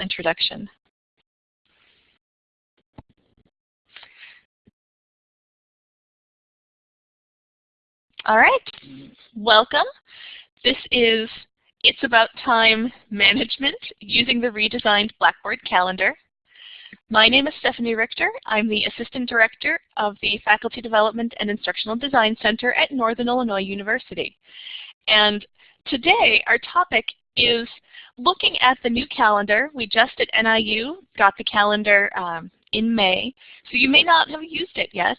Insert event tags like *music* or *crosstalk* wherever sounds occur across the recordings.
introduction. All right, welcome. This is It's About Time Management using the redesigned Blackboard calendar. My name is Stephanie Richter. I'm the Assistant Director of the Faculty Development and Instructional Design Center at Northern Illinois University. And today our topic is looking at the new calendar. We just at NIU got the calendar um, in May, so you may not have used it yet.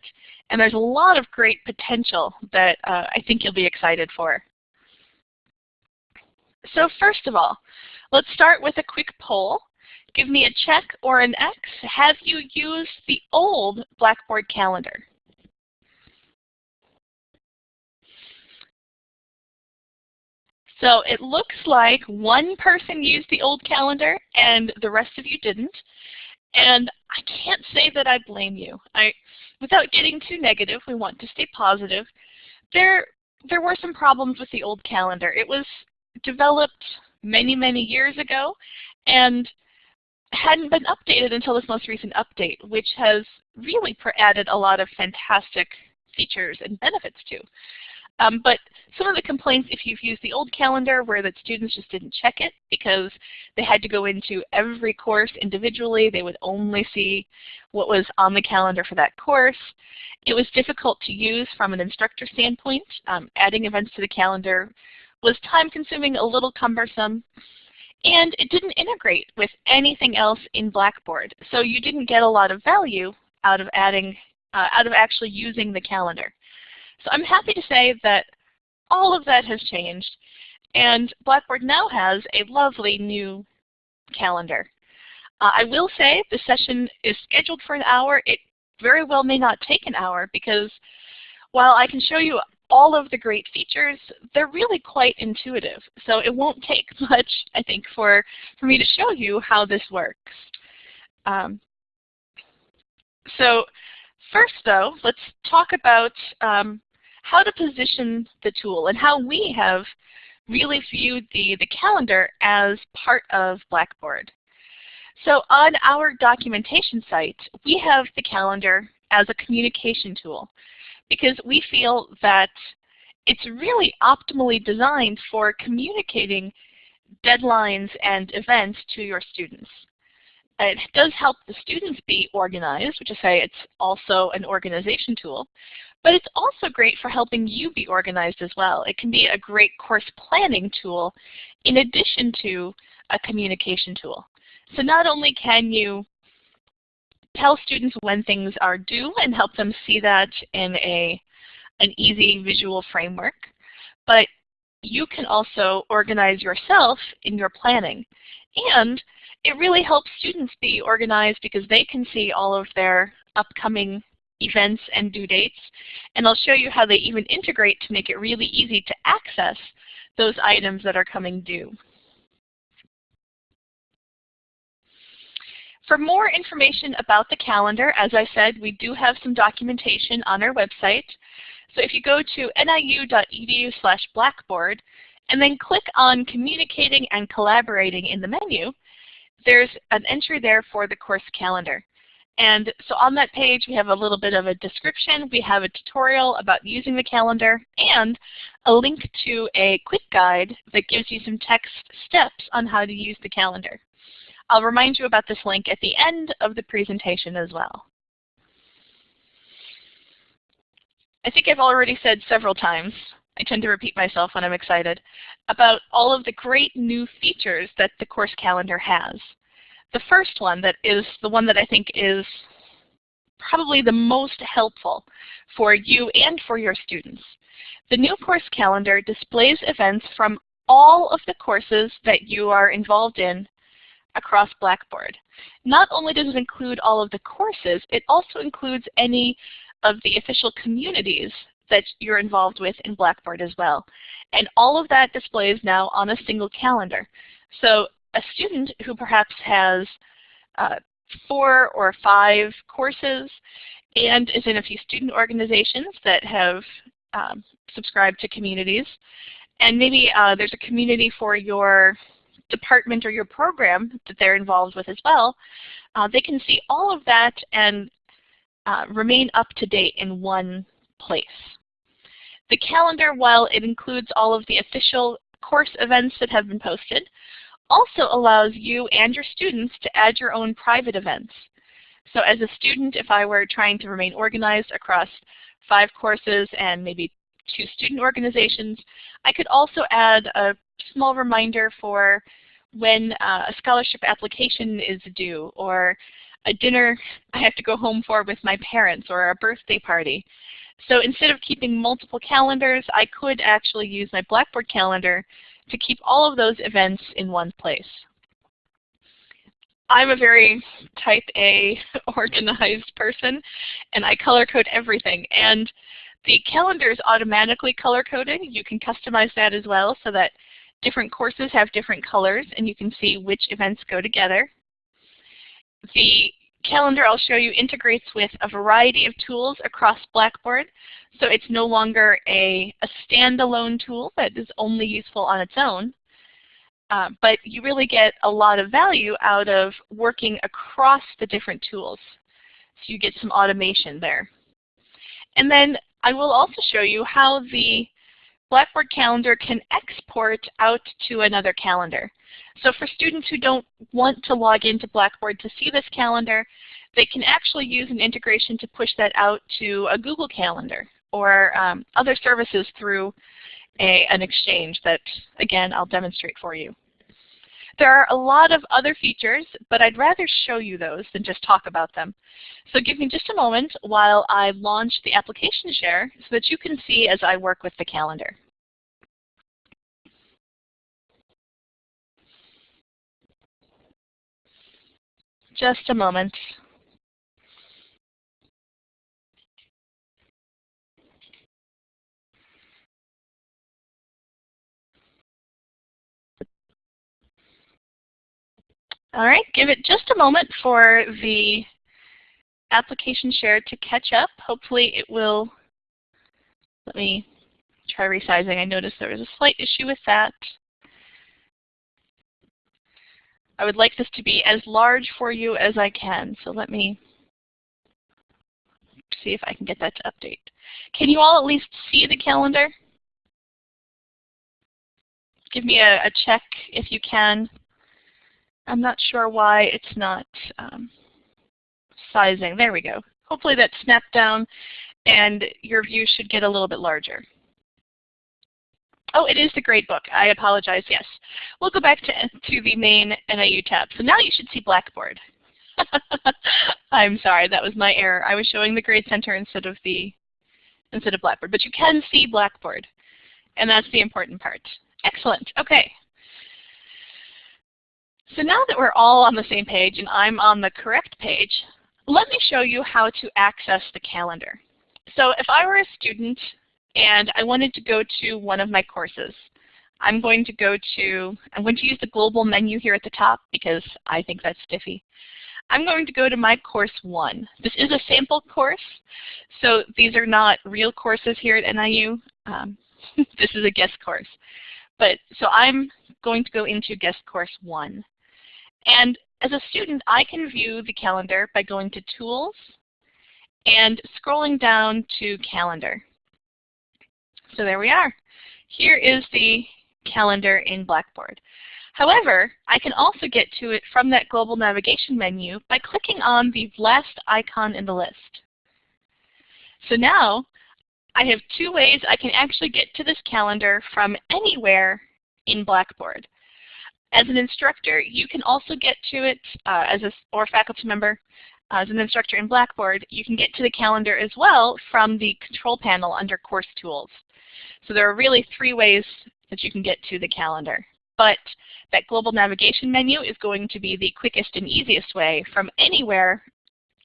And there's a lot of great potential that uh, I think you'll be excited for. So first of all, let's start with a quick poll. Give me a check or an X. Have you used the old Blackboard calendar? So it looks like one person used the old calendar and the rest of you didn't. And I can't say that I blame you. I, without getting too negative, we want to stay positive. There, there were some problems with the old calendar. It was developed many, many years ago and hadn't been updated until this most recent update, which has really added a lot of fantastic features and benefits to. Um, but some of the complaints, if you've used the old calendar, were that students just didn't check it because they had to go into every course individually. They would only see what was on the calendar for that course. It was difficult to use from an instructor standpoint. Um, adding events to the calendar was time-consuming, a little cumbersome, and it didn't integrate with anything else in Blackboard. So you didn't get a lot of value out of adding, uh, out of actually using the calendar. So I'm happy to say that all of that has changed, and Blackboard now has a lovely new calendar. Uh, I will say the session is scheduled for an hour. It very well may not take an hour because while I can show you all of the great features, they're really quite intuitive. So it won't *laughs* take much, I think, for, for me to show you how this works. Um, so first, though, let's talk about um, how to position the tool and how we have really viewed the, the calendar as part of Blackboard. So on our documentation site, we have the calendar as a communication tool because we feel that it's really optimally designed for communicating deadlines and events to your students. It does help the students be organized, which is say it's also an organization tool, but it's also great for helping you be organized as well. It can be a great course planning tool in addition to a communication tool. So not only can you tell students when things are due and help them see that in a, an easy visual framework, but you can also organize yourself in your planning. And it really helps students be organized because they can see all of their upcoming events and due dates. And I'll show you how they even integrate to make it really easy to access those items that are coming due. For more information about the calendar, as I said, we do have some documentation on our website. So if you go to niu.edu slash blackboard and then click on Communicating and Collaborating in the menu, there's an entry there for the course calendar. And so on that page, we have a little bit of a description. We have a tutorial about using the calendar and a link to a quick guide that gives you some text steps on how to use the calendar. I'll remind you about this link at the end of the presentation as well. I think I've already said several times, I tend to repeat myself when I'm excited, about all of the great new features that the course calendar has the first one that is the one that I think is probably the most helpful for you and for your students. The new course calendar displays events from all of the courses that you are involved in across Blackboard. Not only does it include all of the courses, it also includes any of the official communities that you're involved with in Blackboard as well. And all of that displays now on a single calendar. So a student who perhaps has uh, four or five courses and is in a few student organizations that have um, subscribed to communities. And maybe uh, there's a community for your department or your program that they're involved with as well, uh, they can see all of that and uh, remain up to date in one place. The calendar, while it includes all of the official course events that have been posted, also allows you and your students to add your own private events. So as a student, if I were trying to remain organized across five courses and maybe two student organizations, I could also add a small reminder for when uh, a scholarship application is due or a dinner I have to go home for with my parents or a birthday party. So instead of keeping multiple calendars, I could actually use my Blackboard calendar to keep all of those events in one place. I'm a very type A *laughs* organized person, and I color code everything. And the calendar is automatically color coded. You can customize that as well so that different courses have different colors, and you can see which events go together. The calendar I'll show you integrates with a variety of tools across Blackboard. So it's no longer a, a standalone tool that is only useful on its own. Uh, but you really get a lot of value out of working across the different tools. So you get some automation there. And then I will also show you how the Blackboard calendar can export out to another calendar. So for students who don't want to log into Blackboard to see this calendar, they can actually use an integration to push that out to a Google Calendar or um, other services through a, an exchange that, again, I'll demonstrate for you. There are a lot of other features, but I'd rather show you those than just talk about them. So give me just a moment while I launch the application share so that you can see as I work with the calendar. Just a moment. All right, give it just a moment for the application share to catch up. Hopefully it will, let me try resizing. I noticed there was a slight issue with that. I would like this to be as large for you as I can, so let me see if I can get that to update. Can you all at least see the calendar? Give me a, a check if you can. I'm not sure why it's not um, sizing. There we go. Hopefully that snapped down and your view should get a little bit larger. Oh, it is the grade book. I apologize, yes. We'll go back to, to the main NIU tab. So now you should see Blackboard. *laughs* I'm sorry, that was my error. I was showing the Grade Center instead of the instead of Blackboard. But you can see Blackboard, and that's the important part. Excellent. Okay. So now that we're all on the same page and I'm on the correct page, let me show you how to access the calendar. So if I were a student and I wanted to go to one of my courses, I'm going to go to, I'm going to use the global menu here at the top because I think that's stiffy. I'm going to go to my course one. This is a sample course, so these are not real courses here at NIU. Um, *laughs* this is a guest course. But so I'm going to go into guest course one. And as a student, I can view the calendar by going to Tools and scrolling down to Calendar. So there we are. Here is the calendar in Blackboard. However, I can also get to it from that global navigation menu by clicking on the last icon in the list. So now I have two ways I can actually get to this calendar from anywhere in Blackboard. As an instructor, you can also get to it uh, as a or faculty member. As an instructor in Blackboard, you can get to the calendar as well from the control panel under Course Tools. So there are really three ways that you can get to the calendar. But that global navigation menu is going to be the quickest and easiest way from anywhere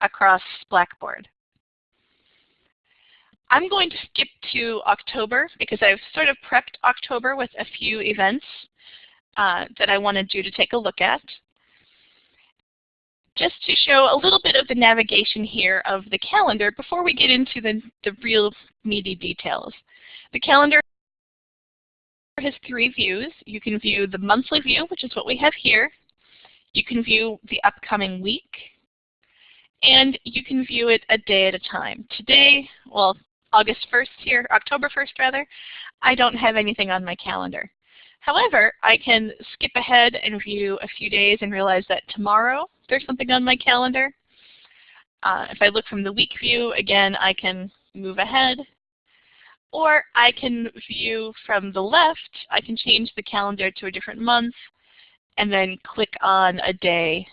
across Blackboard. I'm going to skip to October because I've sort of prepped October with a few events uh, that I wanted you to take a look at. Just to show a little bit of the navigation here of the calendar before we get into the, the real meaty details. The calendar has three views. You can view the monthly view, which is what we have here. You can view the upcoming week. And you can view it a day at a time. Today, well, August 1st here, October 1st rather, I don't have anything on my calendar. However, I can skip ahead and view a few days and realize that tomorrow there's something on my calendar. Uh, if I look from the week view, again, I can move ahead or I can view from the left, I can change the calendar to a different month and then click on a day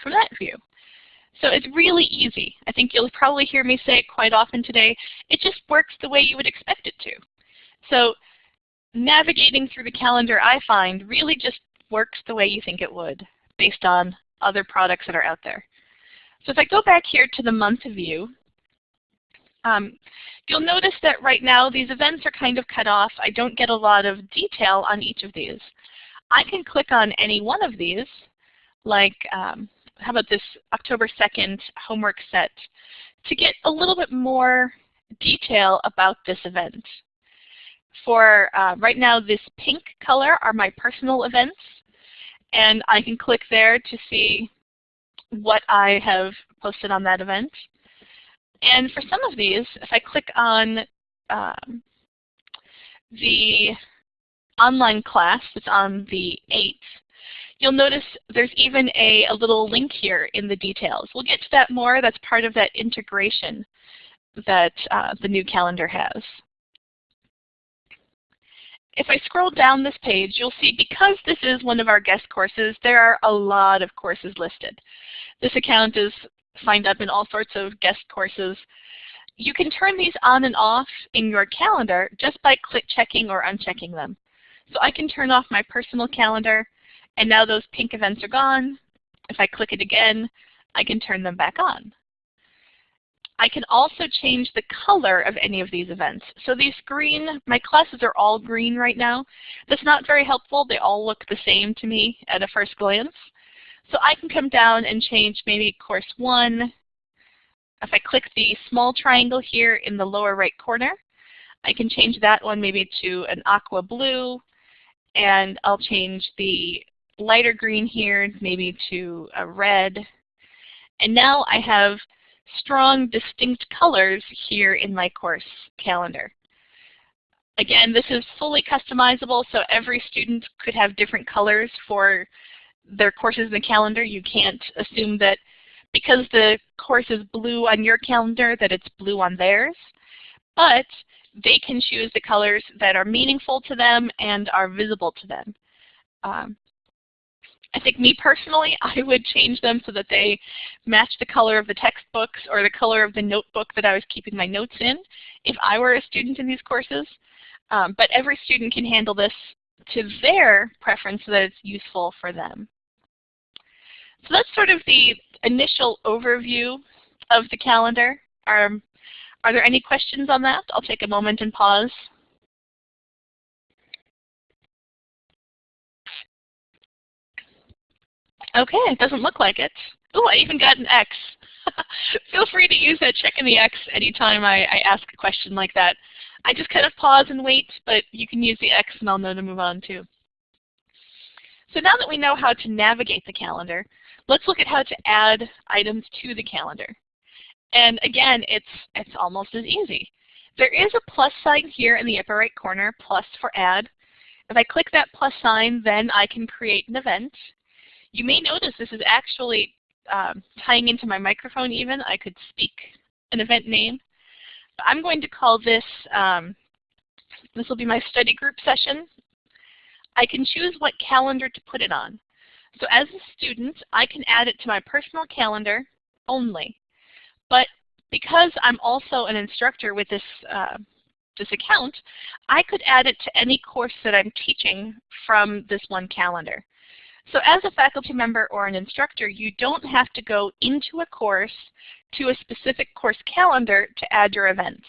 from that view. So it's really easy. I think you'll probably hear me say it quite often today. It just works the way you would expect it to. So navigating through the calendar, I find, really just works the way you think it would based on other products that are out there. So if I go back here to the month view, um, you'll notice that right now these events are kind of cut off. I don't get a lot of detail on each of these. I can click on any one of these, like um, how about this October 2nd homework set, to get a little bit more detail about this event. For uh, right now, this pink color are my personal events, and I can click there to see what I have posted on that event. And for some of these, if I click on um, the online class that's on the 8th, you'll notice there's even a, a little link here in the details. We'll get to that more. That's part of that integration that uh, the new calendar has. If I scroll down this page, you'll see because this is one of our guest courses, there are a lot of courses listed. This account is signed up in all sorts of guest courses. You can turn these on and off in your calendar just by click checking or unchecking them. So I can turn off my personal calendar, and now those pink events are gone. If I click it again, I can turn them back on. I can also change the color of any of these events. So these green, my classes are all green right now. That's not very helpful. They all look the same to me at a first glance. So I can come down and change maybe course one. If I click the small triangle here in the lower right corner, I can change that one maybe to an aqua blue, and I'll change the lighter green here maybe to a red. And now I have strong, distinct colors here in my course calendar. Again, this is fully customizable, so every student could have different colors for their courses in the calendar. You can't assume that because the course is blue on your calendar that it's blue on theirs. But they can choose the colors that are meaningful to them and are visible to them. Um, I think me personally, *laughs* I would change them so that they match the color of the textbooks or the color of the notebook that I was keeping my notes in if I were a student in these courses. Um, but every student can handle this to their preference so that it's useful for them. So that's sort of the initial overview of the calendar. Are, are there any questions on that? I'll take a moment and pause. Okay, it doesn't look like it. Oh, I even got an X. *laughs* Feel free to use that check in the X anytime I, I ask a question like that. I just kind of pause and wait, but you can use the X and I'll know to move on too. So now that we know how to navigate the calendar, let's look at how to add items to the calendar. And again, it's, it's almost as easy. There is a plus sign here in the upper right corner, plus for add. If I click that plus sign, then I can create an event. You may notice this is actually um, tying into my microphone even. I could speak an event name. I'm going to call this, um, this will be my study group session. I can choose what calendar to put it on. So as a student, I can add it to my personal calendar only. But because I'm also an instructor with this, uh, this account, I could add it to any course that I'm teaching from this one calendar. So as a faculty member or an instructor, you don't have to go into a course to a specific course calendar to add your events.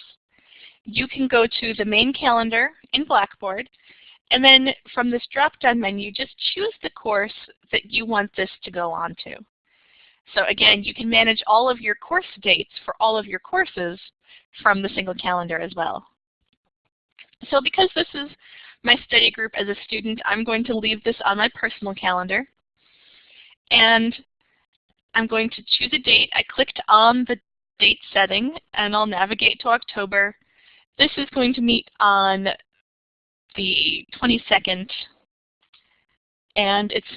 You can go to the main calendar in Blackboard, and then from this drop-down menu, just choose the course that you want this to go on to. So again, you can manage all of your course dates for all of your courses from the single calendar as well. So because this is my study group as a student, I'm going to leave this on my personal calendar. And I'm going to choose a date. I clicked on the date setting and I'll navigate to October. This is going to meet on the 22nd and it's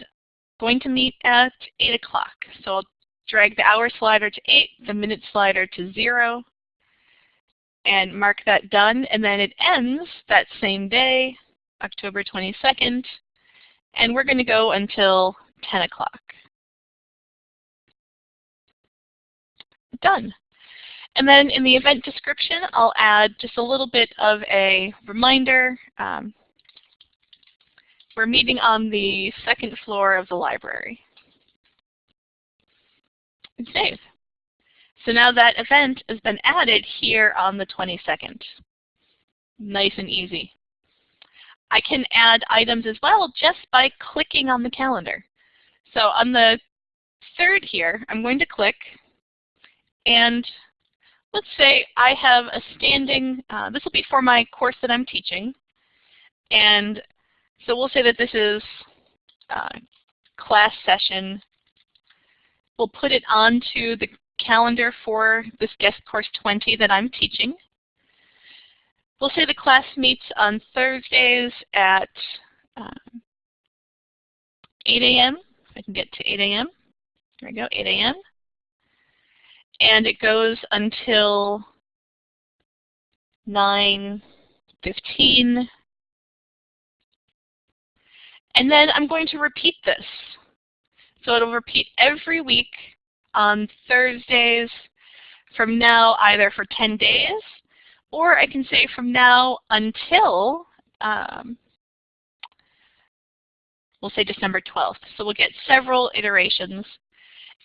going to meet at 8 o'clock. So I'll drag the hour slider to 8, the minute slider to 0, and mark that done. And then it ends that same day, October 22nd, and we're going to go until 10 o'clock. Done. And then in the event description, I'll add just a little bit of a reminder. Um, we're meeting on the second floor of the library. Save. So now that event has been added here on the 22nd. Nice and easy. I can add items as well just by clicking on the calendar. So on the third here, I'm going to click and let's say I have a standing, uh, this will be for my course that I'm teaching, and so we'll say that this is uh, class session. We'll put it onto the calendar for this guest course 20 that I'm teaching. We'll say the class meets on Thursdays at um, 8 a.m. If I can get to 8 a.m. There we go, 8 a.m. And it goes until 9.15 and then I'm going to repeat this. So it'll repeat every week on Thursdays from now either for 10 days or I can say from now until, um, we'll say December 12th. So we'll get several iterations.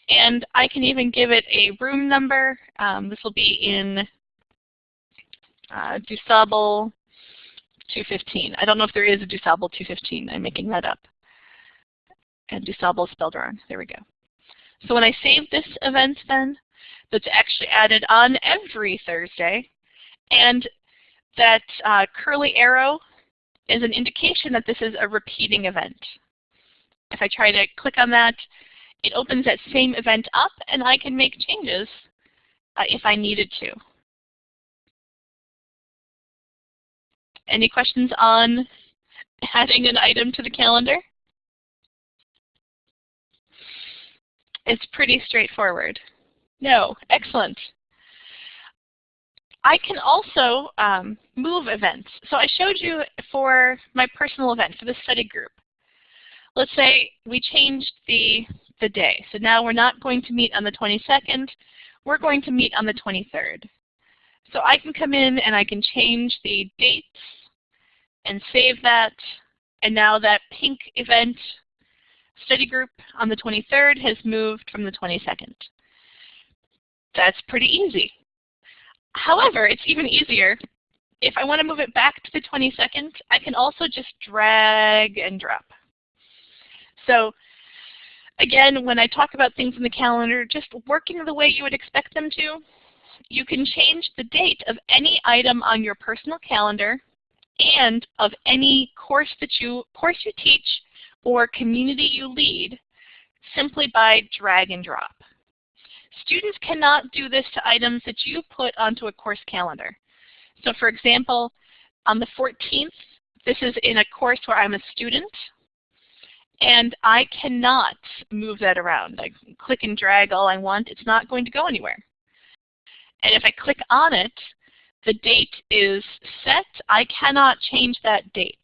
And I can even give it a room number. Um, this will be in uh, DuSable 215. I don't know if there is a DuSable 215. I'm making that up. And DuSable spelled wrong. There we go. So when I save this event then, that's actually added on every Thursday, and that uh, curly arrow is an indication that this is a repeating event. If I try to click on that, it opens that same event up, and I can make changes uh, if I needed to. Any questions on adding an item to the calendar? It's pretty straightforward. No, excellent. I can also um, move events. So I showed you for my personal event, for the study group. Let's say we changed the, the day. So now we're not going to meet on the 22nd. We're going to meet on the 23rd. So I can come in and I can change the dates and save that. And now that pink event study group on the 23rd has moved from the 22nd. That's pretty easy. However, it's even easier. If I want to move it back to the 22nd, I can also just drag and drop. So again, when I talk about things in the calendar, just working the way you would expect them to, you can change the date of any item on your personal calendar and of any course that you course you teach or community you lead simply by drag and drop. Students cannot do this to items that you put onto a course calendar. So for example, on the 14th, this is in a course where I'm a student, and I cannot move that around. I click and drag all I want. It's not going to go anywhere. And if I click on it, the date is set. I cannot change that date.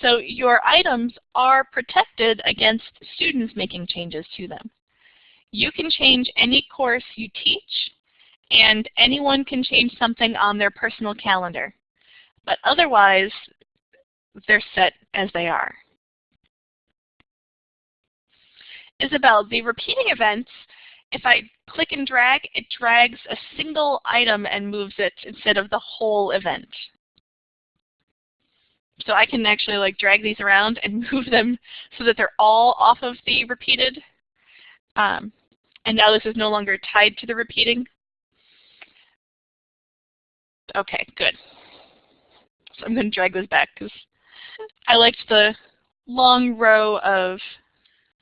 So your items are protected against students making changes to them. You can change any course you teach, and anyone can change something on their personal calendar. But otherwise, they're set as they are. Isabel, the repeating events if I click and drag, it drags a single item and moves it instead of the whole event. So I can actually like drag these around and *laughs* move them so that they're all off of the repeated. Um, and now this is no longer tied to the repeating. Okay, good. So I'm going to drag this back because I liked the long row of,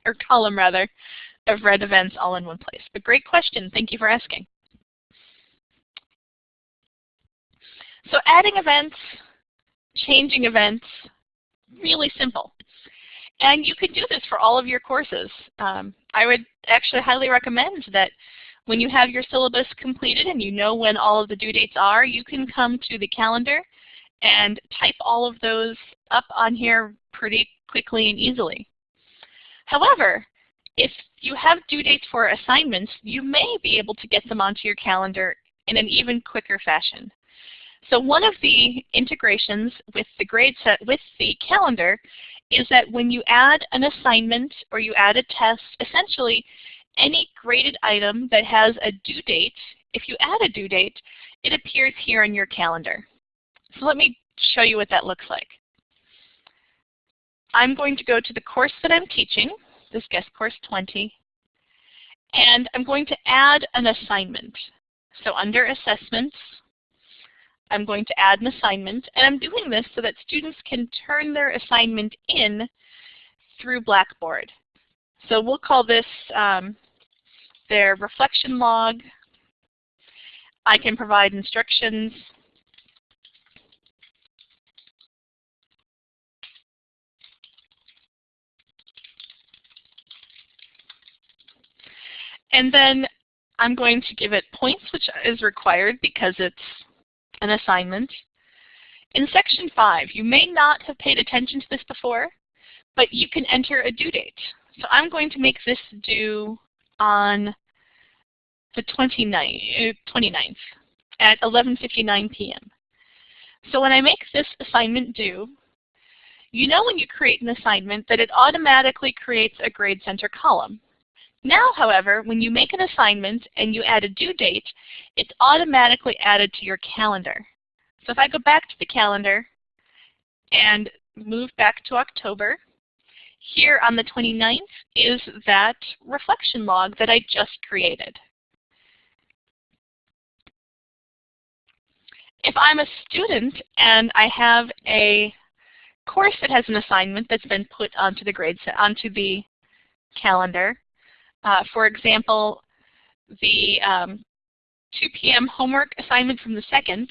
or column rather, of red events all in one place. But great question. Thank you for asking. So adding events, changing events, really simple. And you can do this for all of your courses. Um, I would actually highly recommend that when you have your syllabus completed and you know when all of the due dates are, you can come to the calendar and type all of those up on here pretty quickly and easily. However, if you have due dates for assignments, you may be able to get them onto your calendar in an even quicker fashion. So one of the integrations with the grade set with the calendar is that when you add an assignment or you add a test, essentially any graded item that has a due date, if you add a due date, it appears here in your calendar. So let me show you what that looks like. I'm going to go to the course that I'm teaching, this guest course 20, and I'm going to add an assignment. So under assessments, I'm going to add an assignment, and I'm doing this so that students can turn their assignment in through Blackboard. So we'll call this um, their reflection log. I can provide instructions. And then I'm going to give it points, which is required because it's an assignment. In section 5, you may not have paid attention to this before, but you can enter a due date. So I'm going to make this due on the 29th, uh, 29th at 11.59 p.m. So when I make this assignment due, you know when you create an assignment that it automatically creates a grade center column. Now, however, when you make an assignment and you add a due date, it's automatically added to your calendar. So if I go back to the calendar and move back to October, here on the 29th is that reflection log that I just created. If I'm a student and I have a course that has an assignment that's been put onto the grade onto the calendar, uh, for example, the um, 2 p.m. homework assignment from the second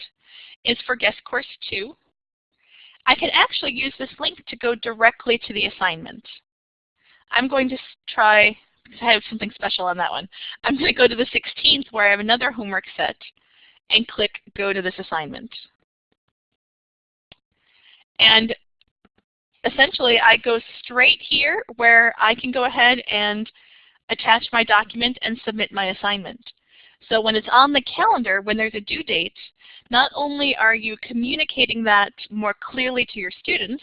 is for guest course 2. I can actually use this link to go directly to the assignment. I'm going to try, because I have something special on that one. I'm going to go to the 16th where I have another homework set and click Go to this assignment. And essentially I go straight here where I can go ahead and attach my document and submit my assignment. So when it's on the calendar, when there's a due date, not only are you communicating that more clearly to your students,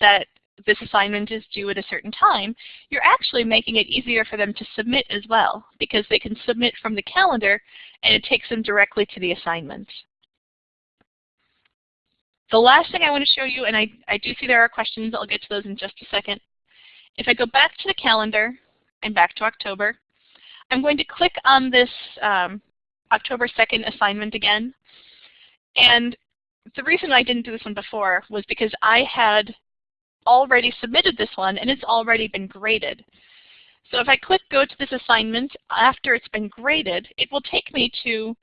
that this assignment is due at a certain time, you're actually making it easier for them to submit as well, because they can submit from the calendar and it takes them directly to the assignment. The last thing I want to show you, and I, I do see there are questions, I'll get to those in just a second. If I go back to the calendar and back to October, I'm going to click on this um, October 2nd assignment again. And the reason I didn't do this one before was because I had already submitted this one and it's already been graded. So if I click Go to this assignment after it's been graded, it will take me to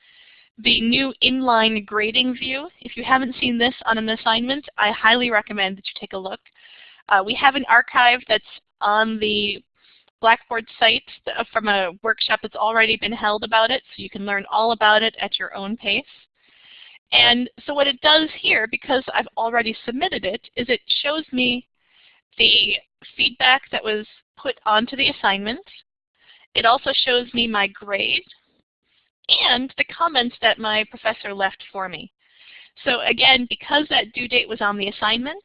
the new inline grading view. If you haven't seen this on an assignment, I highly recommend that you take a look. Uh, we have an archive that's on the Blackboard site uh, from a workshop that's already been held about it, so you can learn all about it at your own pace. And so what it does here, because I've already submitted it, is it shows me the feedback that was put onto the assignment. It also shows me my grade and the comments that my professor left for me. So again, because that due date was on the assignment,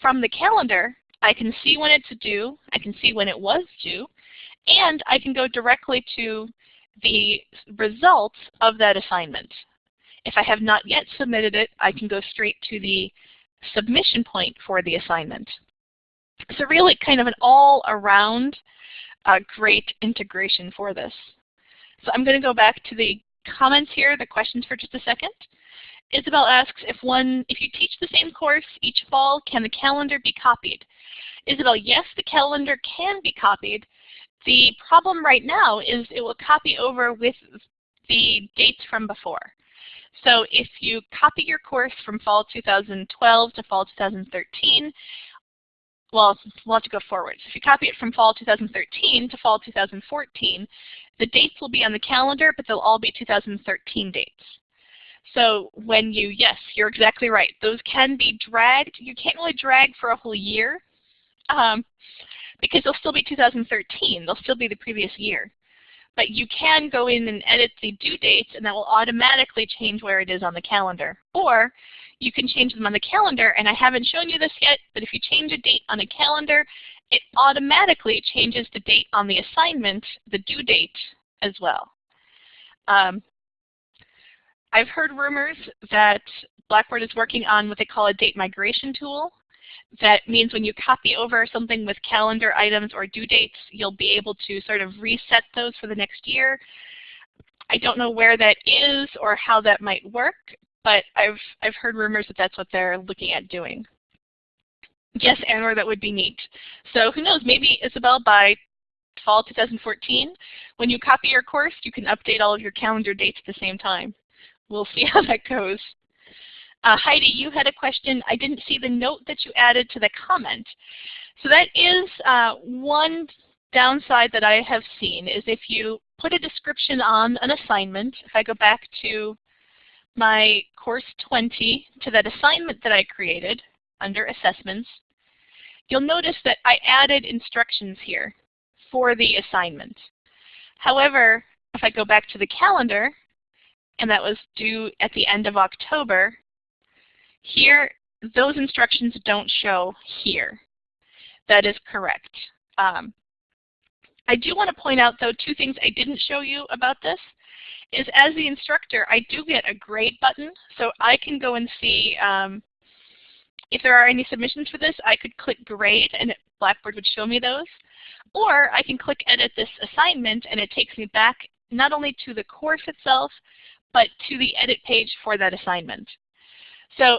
from the calendar, I can see when it's due, I can see when it was due, and I can go directly to the results of that assignment. If I have not yet submitted it, I can go straight to the submission point for the assignment. So really kind of an all-around uh, great integration for this. So I'm going to go back to the comments here, the questions for just a second. Isabel asks if one, if you teach the same course each fall, can the calendar be copied? Isabel, yes, the calendar can be copied. The problem right now is it will copy over with the dates from before. So if you copy your course from fall 2012 to fall 2013, well, we'll have to go forward. So if you copy it from fall 2013 to fall 2014, the dates will be on the calendar, but they'll all be 2013 dates. So when you, yes, you're exactly right. Those can be dragged. You can't really drag for a whole year um, because they'll still be 2013. They'll still be the previous year. But you can go in and edit the due dates, and that will automatically change where it is on the calendar. Or you can change them on the calendar, and I haven't shown you this yet, but if you change a date on a calendar, it automatically changes the date on the assignment, the due date, as well. Um, I've heard rumors that Blackboard is working on what they call a date migration tool. That means when you copy over something with calendar items or due dates, you'll be able to sort of reset those for the next year. I don't know where that is or how that might work, but I've, I've heard rumors that that's what they're looking at doing. Yes, Anwar, that would be neat. So who knows, maybe Isabel by fall 2014, when you copy your course, you can update all of your calendar dates at the same time we'll see *laughs* how that goes. Uh, Heidi, you had a question. I didn't see the note that you added to the comment. So that is uh, one downside that I have seen is if you put a description on an assignment, if I go back to my course 20 to that assignment that I created under assessments, you'll notice that I added instructions here for the assignment. However, if I go back to the calendar and that was due at the end of October, here, those instructions don't show here. That is correct. Um, I do want to point out, though, two things I didn't show you about this is as the instructor, I do get a grade button, so I can go and see um, if there are any submissions for this, I could click grade and Blackboard would show me those. Or I can click edit this assignment and it takes me back not only to the course itself, but to the edit page for that assignment. So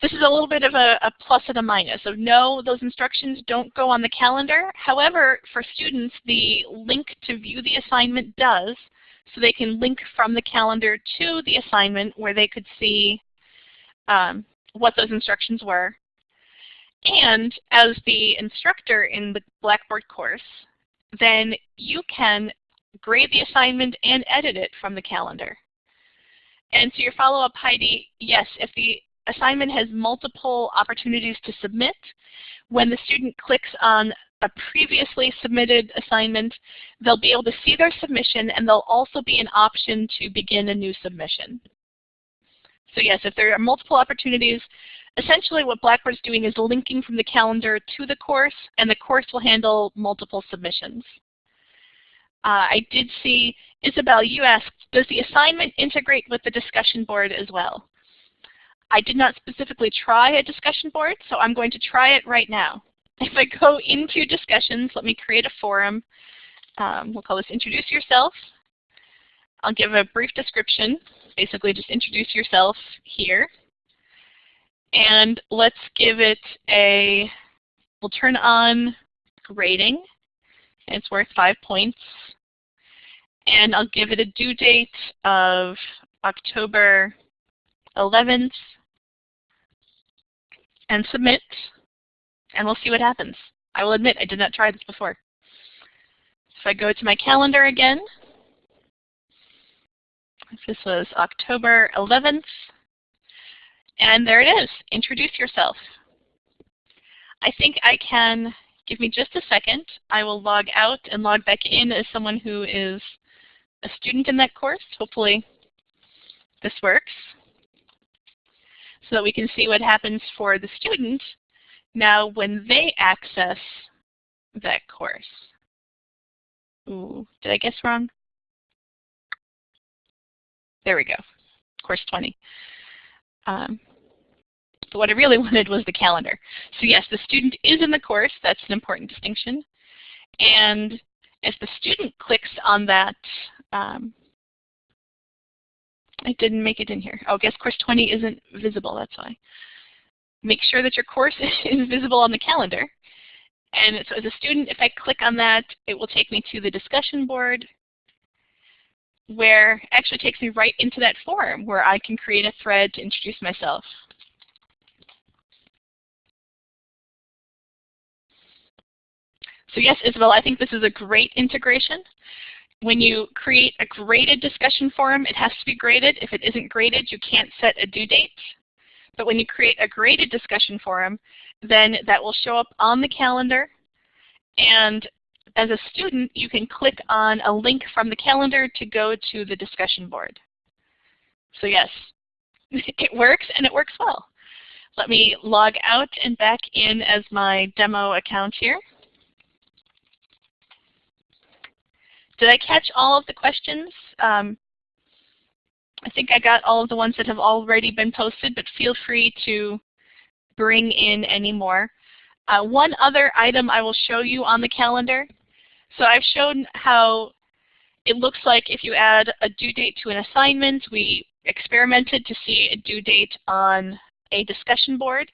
this is a little bit of a, a, plus and a minus. So no, those instructions don't go on the calendar. However, for students, the link to view the assignment does. So they can link from the calendar to the assignment where they could see um, what those instructions were. And as the instructor in the Blackboard course, then you can grade the assignment and edit it from the calendar. And to your follow-up, Heidi, yes, if the assignment has multiple opportunities to submit, when the student clicks on a previously submitted assignment, they'll be able to see their submission and there'll also be an option to begin a new submission. So yes, if there are multiple opportunities, essentially what Blackboard is doing is linking from the calendar to the course, and the course will handle multiple submissions. Uh, I did see, Isabel, you asked, does the assignment integrate with the discussion board as well? I did not specifically try a discussion board, so I'm going to try it right now. *laughs* If I go into discussions, let me create a forum. Um, we'll call this introduce yourself. I'll give a brief description, basically just introduce yourself here. And let's give it a, we'll turn on grading. It's worth five points and I'll give it a due date of October 11th and submit, and we'll see what happens. I will admit I did not try this before. If I go to my calendar again, this was October 11th, and there it is, introduce yourself. I think I can, give me just a second, I will log out and log back in as someone who is a student in that course. Hopefully this works so that we can see what happens for the student now when they access that course. Ooh, did I guess wrong? There we go, course 20. Um, but what I really *laughs* wanted was the calendar. So yes, the student is in the course. That's an important distinction. And if the student clicks on that um, I didn't make it in here. Oh, guess course 20 isn't visible, that's why. Make sure that your course *laughs* is visible on the calendar. And so as a student, if I click on that, it will take me to the discussion board where it actually takes me right into that forum where I can create a thread to introduce myself. So yes, Isabel, I think this is a great integration. When you create a graded discussion forum, it has to be graded. If it isn't graded, you can't set a due date. But when you create a graded discussion forum, then that will show up on the calendar. And as a student, you can click on a link from the calendar to go to the discussion board. So yes, *laughs* it works and it works well. Let me log out and back in as my demo account here. Did I catch all of the questions? Um, I think I got all of the ones that have already been posted, but feel free to bring in any more. Uh, one other item I will show you on the calendar. So I've shown how it looks like if you add a due date to an assignment, we experimented to see a due date on a discussion board.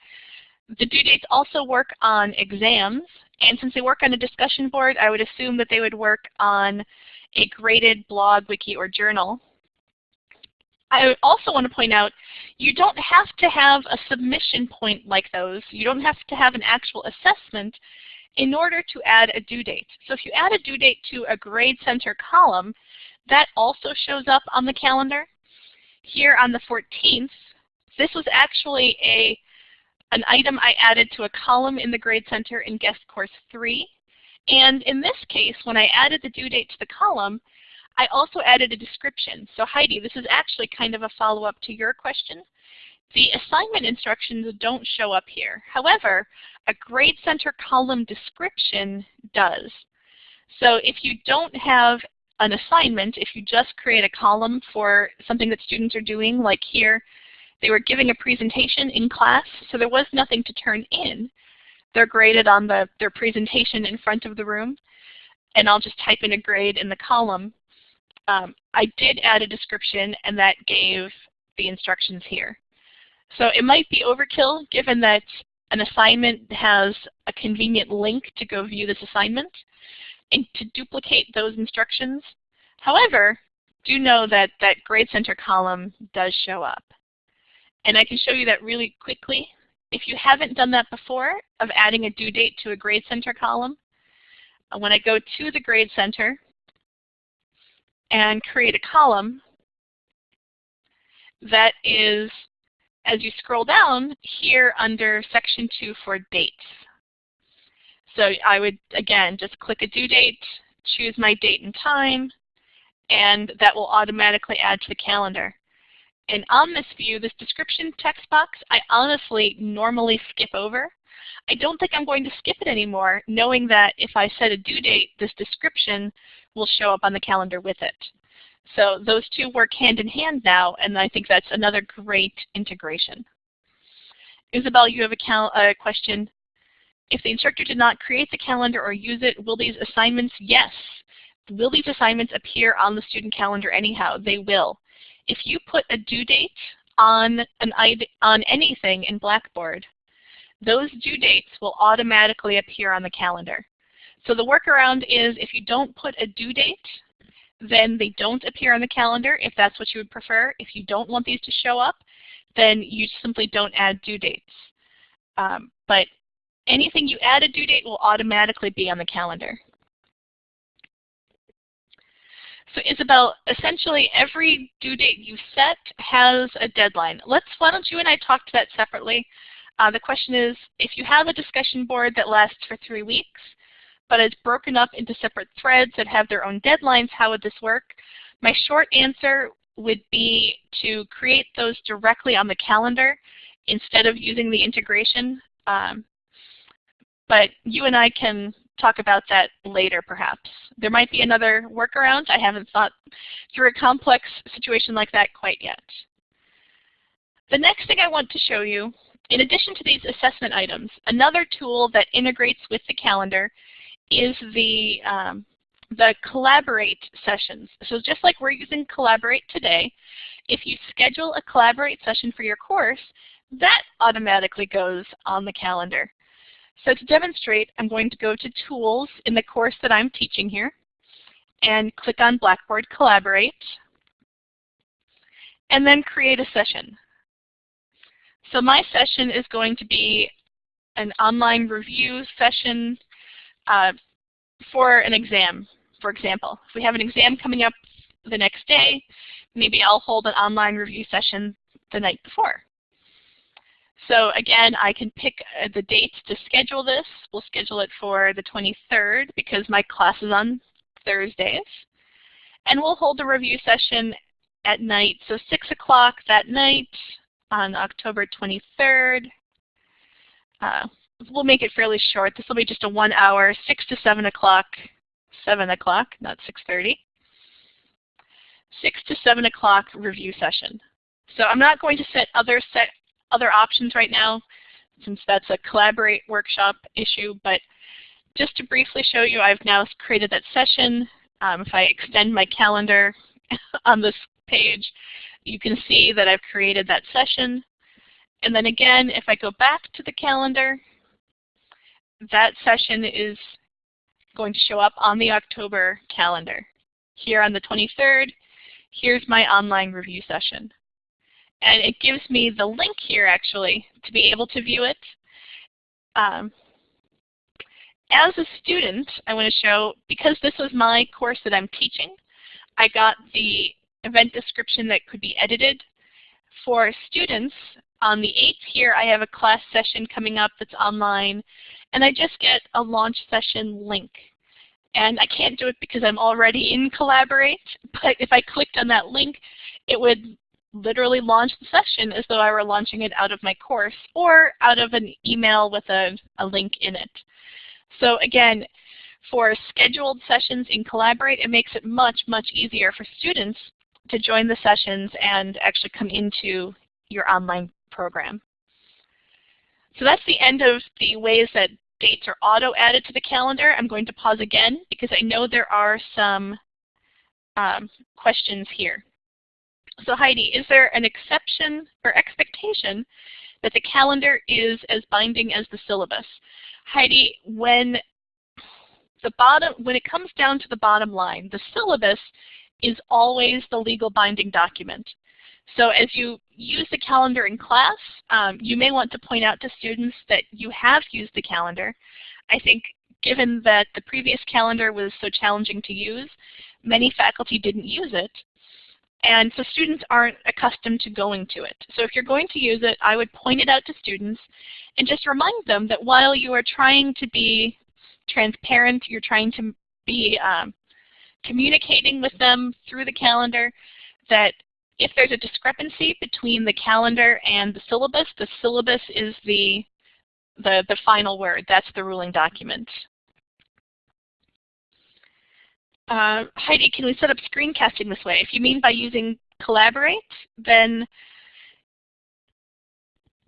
The due dates also work on exams, and since they work on a discussion board, I would assume that they would work on a graded blog, wiki, or journal. I also want to point out, you don't have to have a submission point like those. You don't have to have an actual assessment in order to add a due date. So if you add a due date to a grade center column, that also shows up on the calendar. Here on the 14th, this was actually a an item I added to a column in the Grade Center in Guest Course 3. And in this case, when I added the due date to the column, I also added a description. So Heidi, this is actually kind of a follow-up to your question. The assignment instructions don't show up here. However, a Grade Center column description does. So if you don't have an assignment, if you just create a column for something that students are doing, like here, they were giving a presentation in class, so there was nothing to turn in. They're graded on the, their presentation in front of the room, and I'll just type in a grade in the column. Um, I did add a description, and that gave the instructions here. So it might be overkill given that an assignment has a convenient link to go view this assignment and to duplicate those instructions. However, do know that that Grade Center column does show up. And I can show you that really quickly. If you haven't done that before, of adding a due date to a Grade Center column, uh, when I go to the Grade Center and create a column, that is, as you scroll down, here under Section 2 for dates. So I would, again, just click a due date, choose my date and time, and that will automatically add to the calendar. And on this view, this description text box, I honestly normally skip over. I don't think I'm going to skip it anymore, knowing that if I set a due date, this description will show up on the calendar with it. So those two work hand in hand now, and I think that's another great integration. Isabel, you have a, a question. If the instructor did not create the calendar or use it, will these assignments? Yes. Will these assignments appear on the student calendar anyhow? They will if you put a due date on, an, on anything in Blackboard, those due dates will automatically appear on the calendar. So the workaround is if you don't put a due date, then they don't appear on the calendar if that's what you would prefer. If you don't want these to show up, then you simply don't add due dates. Um, but anything you add a due date will automatically be on the calendar. So Isabel, essentially every due date you set has a deadline. Let's, why don't you and I talk to that separately? Uh, the question is, if you have a discussion board that lasts for three weeks, but is broken up into separate threads that have their own deadlines, how would this work? My short answer would be to create those directly on the calendar instead of using the integration. Um, but you and I can talk about that later perhaps. There might be another workaround. I haven't thought through a complex situation like that quite yet. The next thing I want to show you, in addition to these assessment items, another tool that integrates with the calendar is the, um, the Collaborate sessions. So just like we're using Collaborate today, if you schedule a Collaborate session for your course, that automatically goes on the calendar. So to demonstrate, I'm going to go to Tools in the course that I'm teaching here and click on Blackboard Collaborate and then create a session. So my session is going to be an online review session uh, for an exam, for example. If we have an exam coming up the next day, maybe I'll hold an online review session the night before. So again, I can pick uh, the dates to schedule this. We'll schedule it for the 23rd because my class is on Thursdays. And we'll hold a review session at night, so 6 o'clock that night on October 23rd. Uh, we'll make it fairly short. This will be just a one hour, 6 to 7 o'clock, 7 o'clock, not 6.30. 6 to 7 o'clock review session. So I'm not going to set other set other options right now since that's a collaborate workshop issue, but just to briefly show you, I've now created that session. Um, if I extend my calendar *laughs* on this page, you can see that I've created that session. And then again, if I go back to the calendar, that session is going to show up on the October calendar. Here on the 23rd, here's my online review session. And it gives me the link here actually to be able to view it. Um, as a student, I want to show, because this was my course that I'm teaching, I got the event description that could be edited. For students, on the 8th here, I have a class session coming up that's online, and I just get a launch session link. And I can't do it because I'm already in Collaborate, *laughs* but if I clicked on that link, it would literally launch the session as though I were launching it out of my course or out of an email with a, a link in it. So again, for scheduled sessions in Collaborate, it makes it much, much easier for students to join the sessions and actually come into your online program. So that's the end of the ways that dates are auto-added to the calendar. I'm going to pause again because I know there are some um, questions here. So Heidi, is there an exception or expectation that the calendar is as binding as the syllabus? Heidi, when the bottom, when it comes down to the bottom line, the syllabus is always the legal binding document. So as you use the calendar in class, um, you may want to point out to students that you have used the calendar. I think given that the previous calendar was so challenging to use, many faculty didn't use it. And so students aren't accustomed to going to it. So if you're going to use it, I would point it out to students and just remind them that while you are trying to be transparent, you're trying to be um, communicating with them through the calendar, that if there's a discrepancy between the calendar and the syllabus, the syllabus is the, the, the final word. That's the ruling document. Uh, Heidi, can we set up screencasting this way? If you mean by using Collaborate, then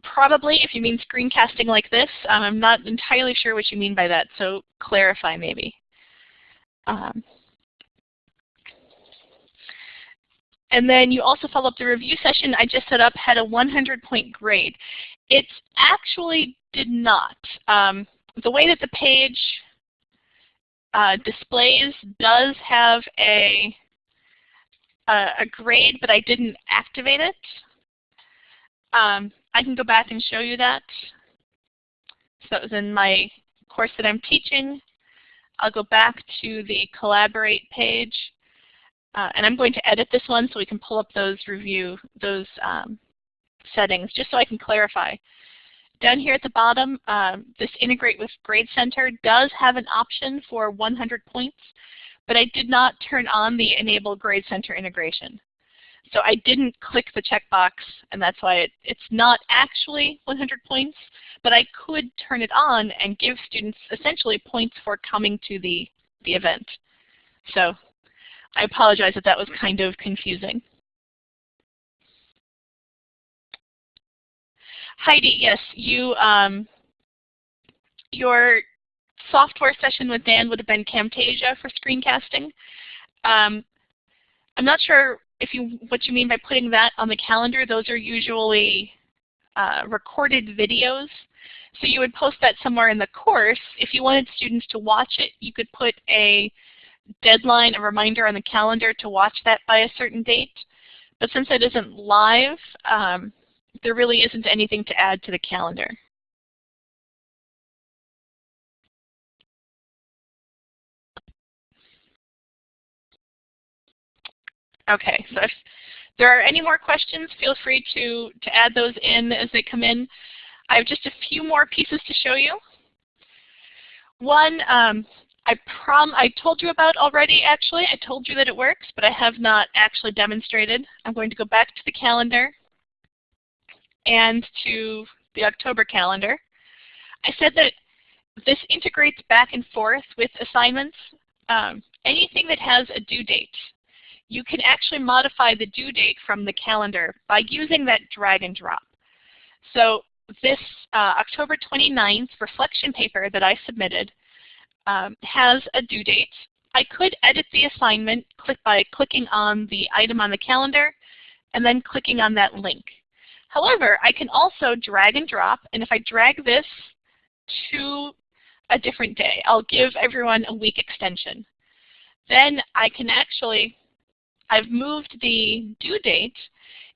probably if you mean screencasting like this, um, I'm not entirely sure what you mean by that, so clarify maybe. Um, and then you also follow up the review session I just set up had a 100 point grade. It actually did not. Um, the way that the page uh, displays does have a, a, a, grade, but I didn't activate it. Um, I can go back and show you that. So that was in my course that I'm teaching. I'll go back to the Collaborate page. Uh, and I'm going to edit this one so we can pull up those review, those um, settings, just so I can clarify. Down here at the bottom, um, this Integrate with Grade Center does have an option for 100 points, but I did not turn on the Enable Grade Center integration. So I didn't click the checkbox, and that's why it, it's not actually 100 points, but I could turn it on and give students essentially points for coming to the, the event. So I apologize if that was kind of confusing. Heidi, yes, you um, your software session with Dan would have been Camtasia for screencasting. Um, I'm not sure if you what you mean by putting that on the calendar. Those are usually uh, recorded videos. So you would post that somewhere in the course. If you wanted students to watch it, you could put a deadline, a reminder on the calendar to watch that by a certain date. But since it isn't live, um, there really isn't anything to add to the calendar. Okay, so if there are any more questions, feel free to, to add those in as they come in. I have just a few more pieces to show you. One, um, I prom I told you about already actually. I told you that it works, but I have not actually demonstrated. I'm going to go back to the calendar and to the October calendar. I said that this integrates back and forth with assignments. Um, anything that has a due date you can actually modify the due date from the calendar by using that drag and drop. So this uh, October 29th reflection paper that I submitted um, has a due date. I could edit the assignment click by clicking on the item on the calendar and then clicking on that link. However, I can also drag and drop, and if I drag this to a different day, I'll give everyone a week extension. Then I can actually I've moved the due date.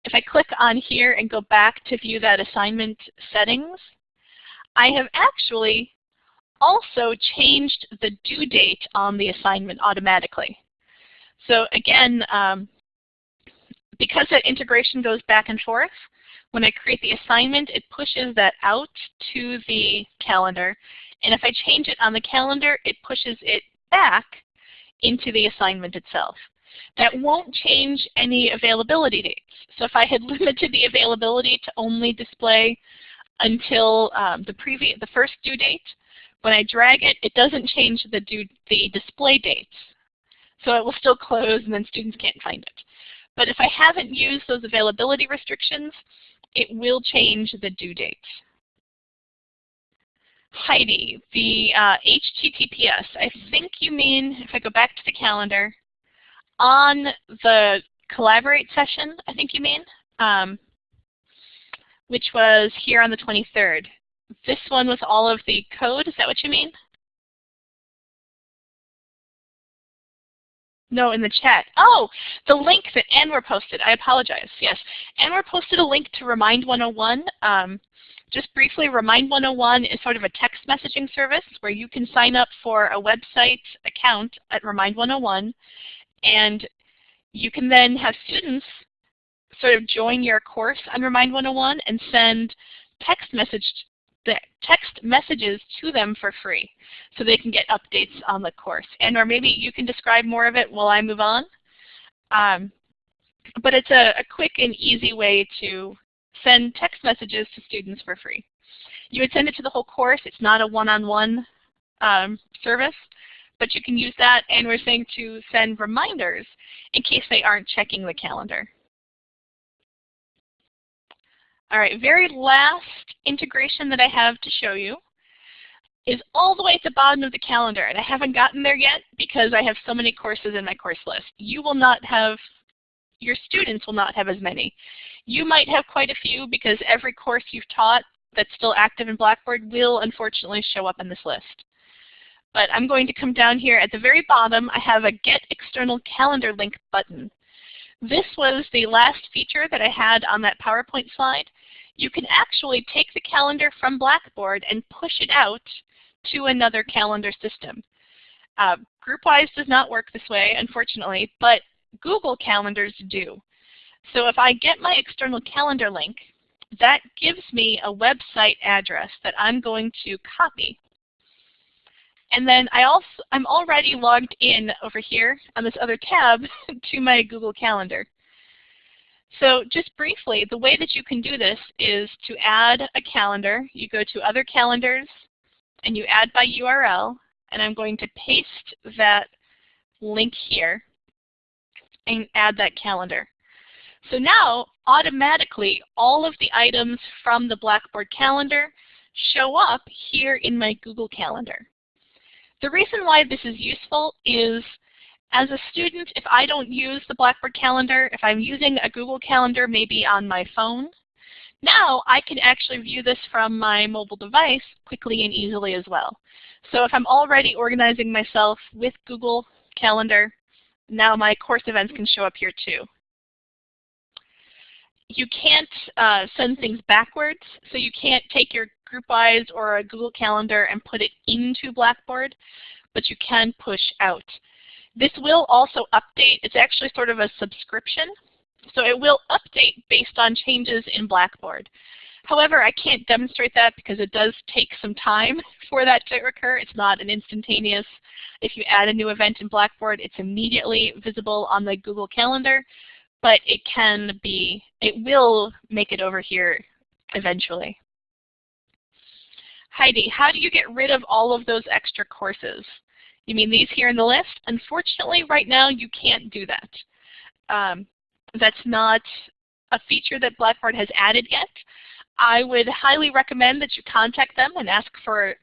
If I click on here and go back to view that assignment settings, I have actually also changed the due date on the assignment automatically. So again, um, because that integration goes back and forth, when I create the assignment, it pushes that out to the calendar. And if I change it on the calendar, it pushes it back into the assignment itself. That won't change any availability dates. So if I had *laughs* limited the availability to only display until um, the the first due date, when I drag it, it doesn't change the, due, the display dates. So it will still close and then students can't find it. But if I haven't used those availability restrictions, it will change the due date. Heidi, the uh, HTTPS, I think you mean, if I go back to the calendar, on the Collaborate session, I think you mean, um, which was here on the 23rd. This one with all of the code, is that what you mean? No, in the chat. Oh, the link that Anwar posted. I apologize. Yes, Anwar posted a link to Remind 101. Um, just briefly, Remind 101 is sort of a text messaging service where you can sign up for a website account at Remind 101 and you can then have students sort of join your course on Remind 101 and send text message text messages to them for free so they can get updates on the course. And or maybe you can describe more of it while I move on. Um, but it's a, a quick and easy way to send text messages to students for free. You would send it to the whole course. It's not a one-on-one -on -one, um, service but you can use that and we're saying to send reminders in case they aren't checking the calendar. All right, very last integration that I have to show you is all the way at the bottom of the calendar, and I haven't gotten there yet because I have so many courses in my course list. You will not have, your students will not have as many. You might have quite a few because every course you've taught that's still active in Blackboard will unfortunately show up in this list. But I'm going to come down here at the very bottom. I have a Get External Calendar Link button. This was the last feature that I had on that PowerPoint slide. You can actually take the calendar from Blackboard and push it out to another calendar system. Uh, GroupWise does not work this way, unfortunately, but Google Calendars do. So if I get my external calendar link, that gives me a website address that I'm going to copy. And then I also, I'm already logged in over here on this other tab *laughs* to my Google Calendar. So just briefly, the way that you can do this is to add a calendar. You go to Other Calendars, and you add by URL, and I'm going to paste that link here and add that calendar. So now, automatically, all of the items from the Blackboard calendar show up here in my Google Calendar. The reason why this is useful is as a student, if I don't use the Blackboard calendar, if I'm using a Google Calendar maybe on my phone, now I can actually view this from my mobile device quickly and easily as well. So if I'm already organizing myself with Google Calendar, now my course events can show up here too. You can't uh, send things backwards, so you can't take your GroupWise or a Google Calendar and put it into Blackboard, but you can push out. This will also update. It's actually sort of a subscription. So it will update based on changes in Blackboard. However, I can't demonstrate that because it does take some time *laughs* for that to occur. It's not an instantaneous, if you add a new event in Blackboard, it's immediately visible on the Google Calendar, but it can be, it will make it over here eventually. Heidi, how do you get rid of all of those extra courses? You mean these here in the list? Unfortunately, right now you can't do that. Um, that's not a feature that Blackboard has added yet. I would highly recommend that you contact them and ask for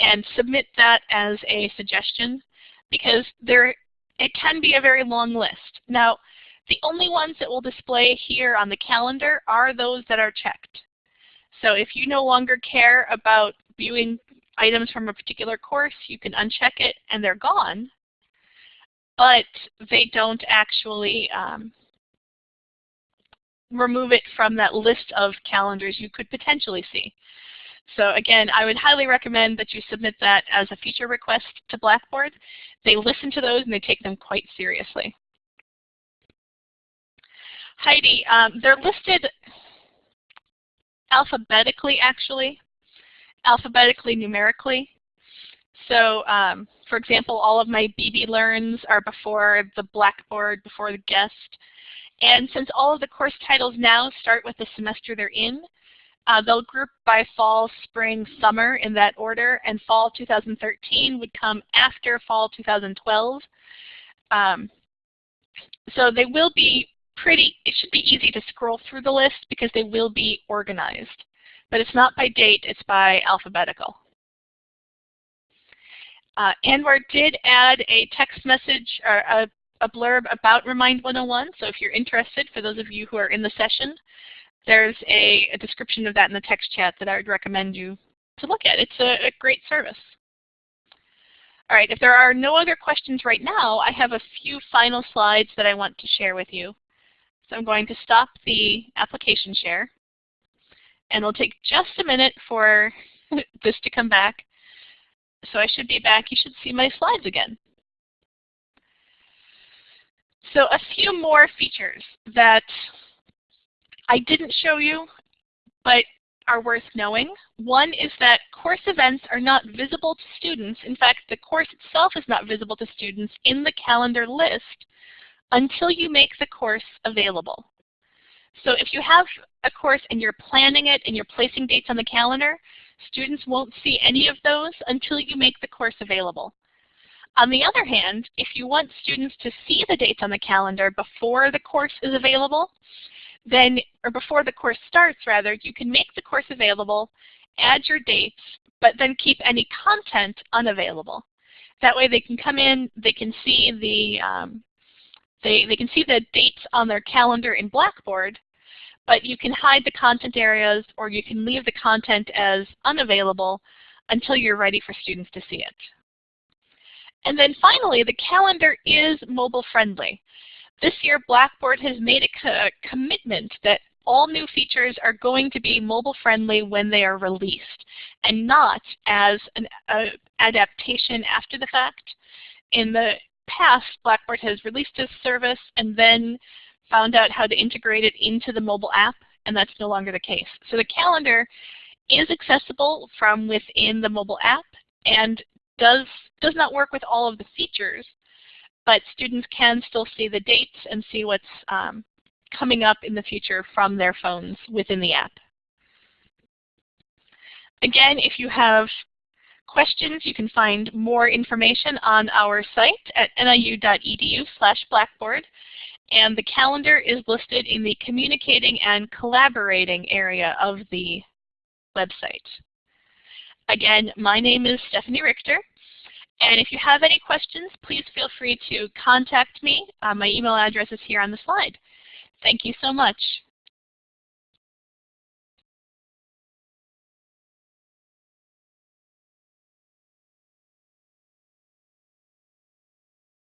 and submit that as a suggestion because there it can be a very long list. Now, the only ones that will display here on the calendar are those that are checked. So if you no longer care about viewing items from a particular course, you can uncheck it and they're gone, but they don't actually um, remove it from that list of calendars you could potentially see. So again, I would highly recommend that you submit that as a feature request to Blackboard. They listen to those and they take them quite seriously. Heidi, um, they're listed alphabetically actually alphabetically numerically. So um, for example, all of my BB Learns are before the Blackboard, before the guest. And since all of the course titles now start with the semester they're in, uh, they'll group by fall, spring, summer in that order, and fall 2013 would come after fall 2012. Um, so they will be pretty, it should be easy to scroll through the list because they will be organized. But it's not by date, it's by alphabetical. Uh, Anwar did add a text message or a, a blurb about Remind 101, so if you're interested, for those of you who are in the session, there's a, a description of that in the text chat that I would recommend you to look at. It's a, a great service. All right, if there are no other questions right now, I have a few final slides that I want to share with you. So I'm going to stop the application share. And it'll take just a minute for *laughs* this to come back. So I should be back. You should see my slides again. So a few more features that I didn't show you, but are worth knowing. One is that course events are not visible to students. In fact, the course itself is not visible to students in the calendar list until you make the course available. So if you have a course and you're planning it and you're placing dates on the calendar, students won't see any of those until you make the course available. On the other hand, if you want students to see the dates on the calendar before the course is available, then, or before the course starts rather, you can make the course available, add your dates, but then keep any content unavailable. That way they can come in, they can see the um, they, they can see the dates on their calendar in Blackboard, but you can hide the content areas or you can leave the content as unavailable until you're ready for students to see it. And then finally, the calendar is mobile friendly. This year, Blackboard has made a co commitment that all new features are going to be mobile friendly when they are released and not as an adaptation after the fact. In the past, Blackboard has released a service and then found out how to integrate it into the mobile app, and that's no longer the case. So the calendar is accessible from within the mobile app and does, does not work with all of the features, but students can still see the dates and see what's um, coming up in the future from their phones within the app. Again, if you have questions, you can find more information on our site at niu.edu slash blackboard. And the calendar is listed in the communicating and collaborating area of the website. Again, my name is Stephanie Richter. And if you have any questions, please feel free to contact me. Uh, my email address is here on the slide. Thank you so much.